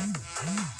Drop